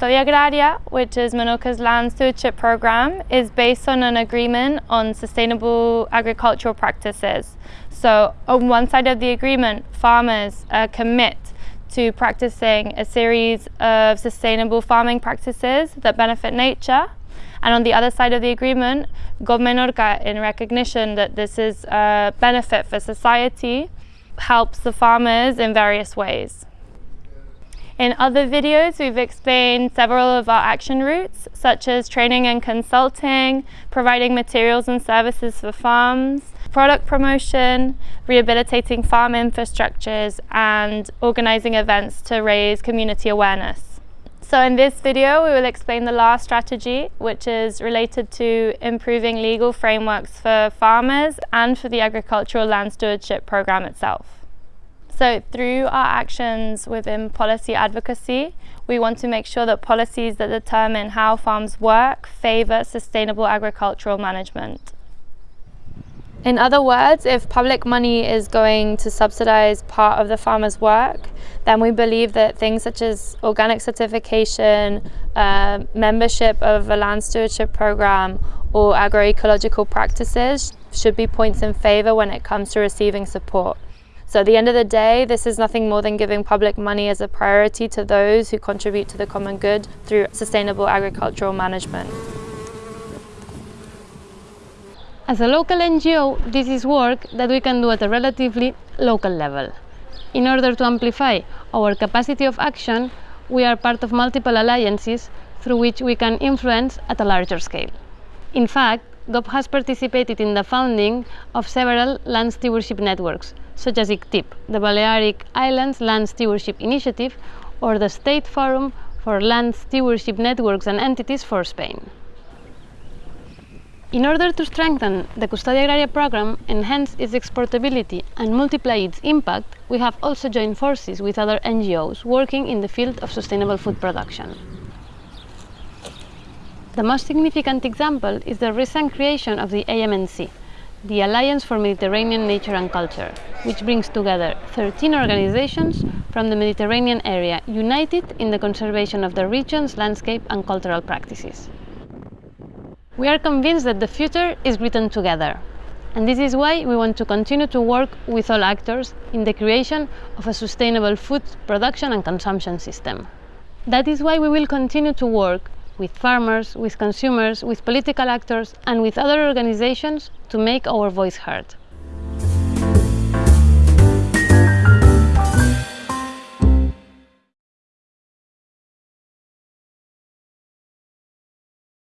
Custodia Agraria, which is Menorca's land stewardship program, is based on an agreement on sustainable agricultural practices. So on one side of the agreement, farmers uh, commit to practicing a series of sustainable farming practices that benefit nature. And on the other side of the agreement, GOB Menorca, in recognition that this is a benefit for society, helps the farmers in various ways. In other videos, we've explained several of our action routes, such as training and consulting, providing materials and services for farms, product promotion, rehabilitating farm infrastructures, and organizing events to raise community awareness. So in this video, we will explain the last strategy, which is related to improving legal frameworks for farmers and for the agricultural land stewardship program itself. So through our actions within policy advocacy, we want to make sure that policies that determine how farms work favour sustainable agricultural management. In other words, if public money is going to subsidise part of the farmer's work, then we believe that things such as organic certification, uh, membership of a land stewardship programme or agroecological practices should be points in favour when it comes to receiving support. So at the end of the day, this is nothing more than giving public money as a priority to those who contribute to the common good through sustainable agricultural management. As a local NGO, this is work that we can do at a relatively local level. In order to amplify our capacity of action, we are part of multiple alliances through which we can influence at a larger scale. In fact, GOB has participated in the founding of several land stewardship networks, such as ICTIB, the Balearic Islands Land Stewardship Initiative, or the State Forum for Land Stewardship Networks and Entities for Spain. In order to strengthen the Custodia Agraria program, enhance its exportability and multiply its impact, we have also joined forces with other NGOs working in the field of sustainable food production. The most significant example is the recent creation of the AMNC, the Alliance for Mediterranean Nature and Culture, which brings together 13 organizations from the Mediterranean area united in the conservation of the region's landscape and cultural practices. We are convinced that the future is written together, and this is why we want to continue to work with all actors in the creation of a sustainable food production and consumption system. That is why we will continue to work with farmers, with consumers, with political actors and with other organizations to make our voice heard.